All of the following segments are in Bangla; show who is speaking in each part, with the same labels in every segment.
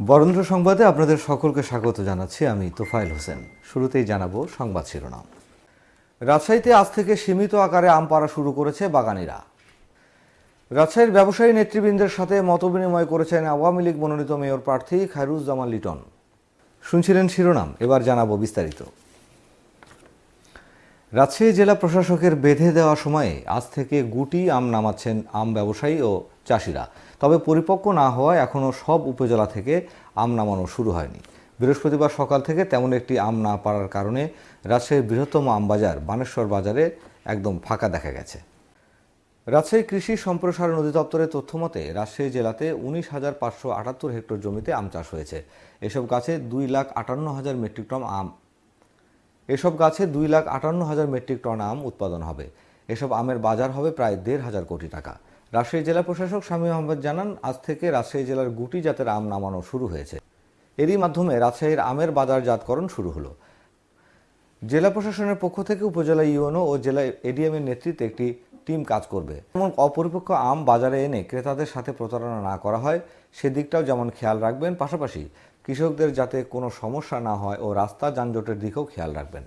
Speaker 1: বরেন্দ্র সংবাদে আপনাদের সকলকে স্বাগত জানাচ্ছি আমি তোফাইল হোসেন। শুরুতেই জানাব সংবাদ শিরোনাম। রাজশাহীতে আজ থেকে সীমিত আকারে আম পাড়া শুরু করেছে বাগানিরা। রাজশাহীর ব্যবসায়ী নেতৃবৃন্দের সাথে মতবিনিময় করেছেন আওয়ামী লীগ মনোনীত মেয়র প্রার্থী খায়রুজ্জামান লিটন। শুনছিলেন শিরোনাম, এবার জানাব বিস্তারিত। রাজশাহী জেলা প্রশাসকের বেঁধে দেওয়া সময়ে আজ থেকে গুটি আম নামাচ্ছেন আম ব্যবসায়ী ও চাষিরা। তবে পরিপক্ক না হওয়ায় এখনও সব উপজেলা থেকে আম নামানো শুরু হয়নি। বৃহস্পতিবার সকাল থেকে তেমন একটি আম না পারার কারণে রাজশাহীর বৃহত্তম আম বাজার বানেশ্বর বাজারে একদম ফাঁকা দেখা গেছে। রাজশাহী কৃষি সম্প্রসারণ অধিদপ্তরের তথ্য মতে, রাজশাহী জেলাতে উনিশ হাজার পাঁচশো আটাত্তর হেক্টর জমিতে আম চাষ হয়েছে। এসব গাছে দুই লাখ আটান্ন হাজার মেট্রিক টন আম। এসব গাছে দুই লাখ আটান্ন হাজার মেট্রিক টন আম উৎপাদন হবে। এসব আমের বাজার হবে প্রায় দেড় হাজার কোটি টাকা। রাজশাহী জেলা প্রশাসক স্বামী আহমেদ জানান, আজ থেকে রাজশাহী জেলার গুটি জাতের আম নামানো শুরু হয়েছে। এরই মাধ্যমে রাজশাহীর আমের বাজারজাতকরণ শুরু হলো। জেলা প্রশাসনের পক্ষ থেকে উপজেলা ইউএনও ও জেলা এডিএমের নেতৃত্বে একটি টিম কাজ করবে। এমন অপরিপক্ক আম বাজারে এনে ক্রেতাদের সাথে প্রতারণা না করা হয়, সেদিকটাও যেমন খেয়াল রাখবেন, পাশাপাশি কৃষকদের যাতে কোনো সমস্যা না হয় ও রাস্তা যানজটের দিকেও খেয়াল রাখবেন।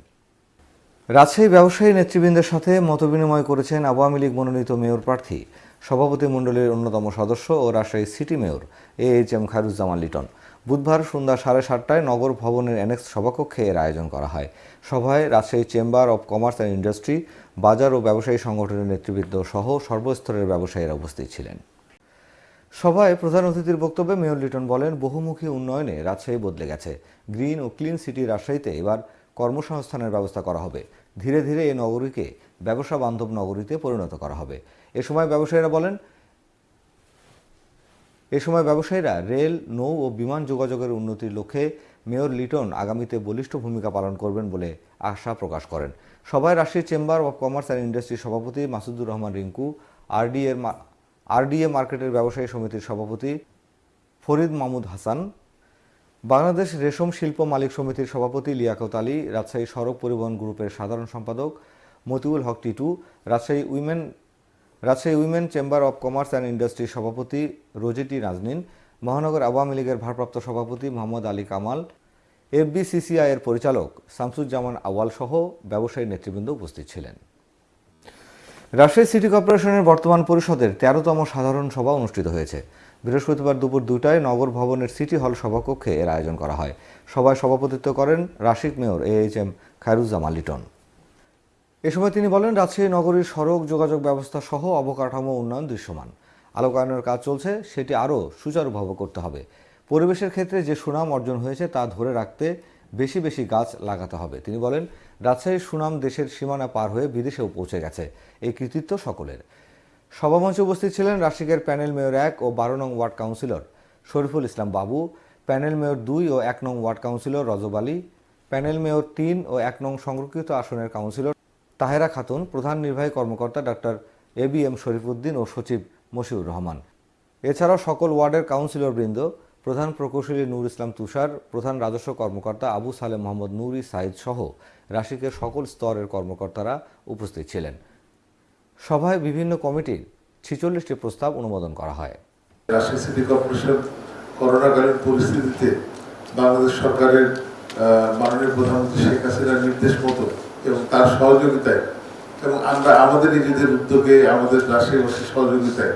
Speaker 1: রাজশাহী ব্যবসায়ী নেতৃবৃন্দের সাথে মতবিনিময় করেছেন আওয়ামী লীগ মনোনীত মেয়র প্রার্থী। সভাপতি মণ্ডলীর অন্যতম সদস্য ও Rajshahi city mayor A H M Khairuzzaman Liton. বুধবার সন্ধ্যা সাড়ে সাতটায় নগর ভবনের অ্যানেক্স সভাকক্ষে এর আয়োজন করা হয়। সভায় Rajshahi chamber of commerce and industry, বাজার ও ব্যবসায়ী সংগঠনের নেতৃবৃন্দ সহ সর্বস্তরের ব্যবসায়ীরা উপস্থিত ছিলেন। সভায় প্রধান অতিথির বক্তব্যে মেয়র লিটন বলেন, বহুমুখী উন্নয়নে রাজশাহী বদলে গেছে। গ্রিন ও ক্লিন সিটি রাজশাহীতে এবার কর্মসংস্থানের ব্যবস্থা করা হবে। ধীরে ধীরে এই নগরীকে ব্যবসা বান্ধব নগরীতে পরিণত করা হবে। এ সময় ব্যবসায়ীরা বলেন, এ সময় ব্যবসায়ীরা রেল, নৌ ও বিমান যোগাযোগের উন্নতির লক্ষ্যে মেয়র লিটন আগামীতে বলিষ্ঠ ভূমিকা পালন করবেন বলে আশা প্রকাশ করেন। সভায় Rajshahi chamber of commerce and ইন্ডাস্ট্রির সভাপতি মাসুদুর রহমান রিঙ্কু আরডি এর আরডিএ মার্কেটের ব্যবসায়ী সমিতির সভাপতি ফরিদ মাহমুদ হাসান বাংলাদেশ রেশম শিল্প মালিক সমিতির সভাপতি লিয়াকত আলী, রাজশাহী সড়ক পরিবহন গ্রুপের সাধারণ সম্পাদক Matiul Haque Titu, Rajshahi women Rajshahi women chamber of commerce and ইন্ডাস্ট্রির সভাপতি রোজেটি নাজনীন, মহানগর আওয়ামী লীগের ভারপ্রাপ্ত সভাপতি মোহাম্মদ আলী কামাল, এফবিসিসিআই এর পরিচালক শামসুজ্জামান আওয়াল সহ ব্যবসায়ী নেতৃবৃন্দ উপস্থিত ছিলেন। রাজশাহী সিটি কর্পোরেশনের বর্তমান পরিষদের তেরোতম সাধারণ সভা অনুষ্ঠিত হয়েছে। বৃহস্পতিবার দুপুর দুটায় নগর ভবনের সিটি হল সভাকক্ষে এর আয়োজন করা হয়। সভায় সভাপতিত্ব করেন Rasik mayor A H M Khairuzzaman Liton. এ সময় তিনি বলেন, রাজশাহী নগরীর সড়ক যোগাযোগ ব্যবস্থা সহ অবকাঠামো উন্নয়ন দৃশ্যমান। আলোকায়নের কাজ চলছে, সেটি আরও সুচারুভাবে করতে হবে। পরিবেশের ক্ষেত্রে যে সুনাম অর্জন হয়েছে তা ধরে রাখতে বেশি বেশি গাছ লাগাতে হবে। তিনি বলেন রাজশাহীর সুনাম দেশের সীমানা পার হয়ে বিদেশেও পৌঁছে গেছে। এই কৃতিত্ব সকলের। সভামঞ্চে উপস্থিত ছিলেন রাশিকের প্যানেল মেয়র এক ও বারো নং ওয়ার্ড কাউন্সিলর শরীফুল ইসলাম বাবু, প্যানেল মেয়র দুই ও এক নং ward councillor Rajab Ali, panel mayor তিন ও এক নং সংরক্ষিত আসনের কাউন্সিলর তাহেরা খাতুন, প্রধান নির্বাহী কর্মকর্তা doctor A B M Sharifuddin ও সচিব মশিউর রহমান। এছাড়াও সকল ওয়ার্ডের কাউন্সিলরবৃন্দ প্রধান প্রকৌশলী নূর ইসলাম তুষার, প্রধান রাজস্ব কর্মকর্তা আবু সালে মোহাম্মদ নুরি সাইদ সহ রাশিকের সকল স্তরের কর্মকর্তারা উপস্থিত ছিলেন। সভায় বিভিন্ন কমিটির ছিচল্লিশটি প্রস্তাব অনুমোদন করা হয়।
Speaker 2: রাজশাহী সিটি কর্পোরেশন করোনাকালীন পরিস্থিতিতে বাংলাদেশ সরকারের মাননীয় প্রধানমন্ত্রী শেখ হাসিনার নির্দেশ মতো এবং তার সহযোগিতায় এবং আমরা আমাদের নিজেদের উদ্যোগে আমাদের রাজশাহীবাসীর সহযোগিতায়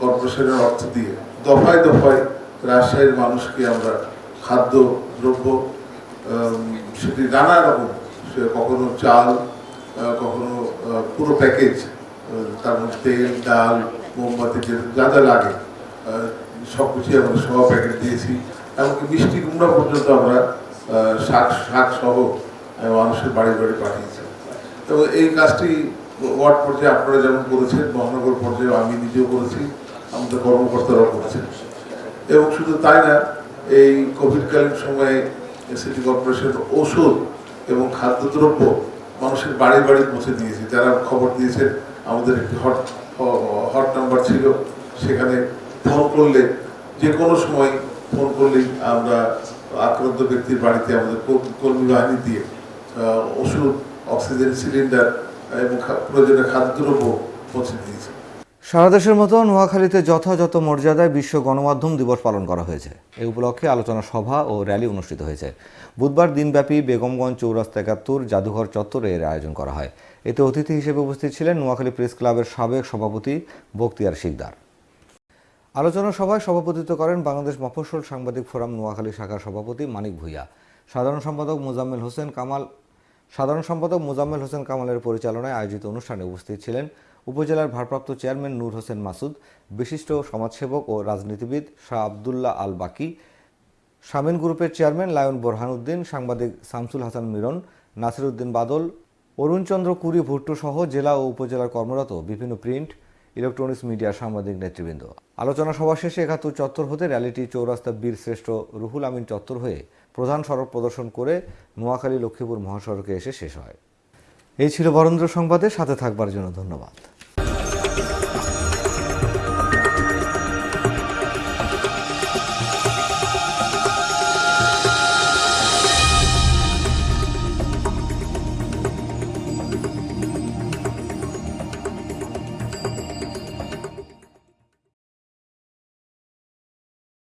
Speaker 2: কর্পোরেশনের অর্থ দিয়ে দফায় দফায় রাজশাহীর মানুষকে আমরা খাদ্য, দ্রব্য সেটি নানা রকম, সে কখনো চাল কখনো পুরো প্যাকেজ তার মধ্যে তেল, ডাল, মোমবাতি, যে- যা যা লাগে সব কিছুই আমরা সহ প্যাকেট দিয়েছি। এমনকি মিষ্টি কুমড়া পর্যন্ত আমরা শাক শাক সহ মানুষের বাড়ি বাড়ি পাঠিয়েছি। এবং এই কাজটি ওয়ার্ড পর্যায়ে আপনারা যেমন করেছেন, মহানগর পর্যায়ে আমি নিজেও করেছি, আমাদের কর্মকর্তারাও করেছেন। এবং শুধু তাই না, এই কোভিডকালীন সময়ে সিটি কর্পোরেশন ওষুধ এবং খাদ্যদ্রব্য মানুষের বাড়ি বাড়ি পৌঁছে দিয়েছে। যারা খবর দিয়েছে, আমাদের একটি হট হট নাম্বার ছিল, সেখানে ফোন করলে যে কোনো সময় ফোন করলেই আমরা আক্রান্ত ব্যক্তির বাড়িতে আমাদের কর- কর্মী বাহিনী দিয়ে ওষুধ অক্সিজেন সিলিন্ডার এবং প্রয়োজনীয় খাদ্যদ্রব্য পৌঁছে দিয়েছে।
Speaker 1: সারা দেশের মতো নোয়াখালীতে যথাযথ মর্যাদায় বিশ্ব গণমাধ্যম দিবস পালন করা হয়েছে। এই উপলক্ষে আলোচনা সভা ও র্যালি অনুষ্ঠিত হয়েছে। বুধবার দিনব্যাপী বেগমগঞ্জ চৌরাস্তা একাত্তর, জাদুঘর চত্বরে এর আয়োজন করা হয়। এতে অতিথি হিসেবে উপস্থিত ছিলেন নোয়াখালী প্রেস ক্লাবের সাবেক সভাপতি বক্তিয়ার শিকদার। আলোচনা সভায় সভাপতিত্ব করেন বাংলাদেশ মফস্বল সাংবাদিক ফোরাম নোয়াখালী শাখার সভাপতি মানিক ভূঁইয়া। সাধারণ সম্পাদক মোজাম্মেল হোসেন কামাল সাধারণ সম্পাদক মোজাম্মেল হোসেন কামালের পরিচালনায় আয়োজিত অনুষ্ঠানে উপস্থিত ছিলেন উপজেলার ভারপ্রাপ্ত চেয়ারম্যান নূর হোসেন মাসুদ, বিশিষ্ট সমাজসেবক ও রাজনীতিবিদ শাহ আবদুল্লাহ আল বাকি শামিন গ্রুপের চেয়ারম্যান লায়ন বোরহানুদ্দিন, সাংবাদিক শামসুল হাসান মিরন নাসিরউদ্দিন বাদল, অরুণচন্দ্র কুরি ভুট্টো সহ জেলা ও উপজেলার কর্মরত বিভিন্ন প্রিন্ট, ইলেকট্রনিক্স মিডিয়া সাংবাদিক নেতৃবৃন্দ। আলোচনা সভা শেষে একাত্তর চত্বর হতে র্যালিটি চৌরাস্তা বীর শ্রেষ্ঠ রুহুল আমিন চত্বর হয়ে প্রধান সড়ক প্রদর্শন করে নোয়াখালী লক্ষ্মীপুর মহাসড়কে এসে শেষ হয়। এই ছিল বরেন্দ্র সংবাদে সাথে থাকবার জন্য ধন্যবাদ।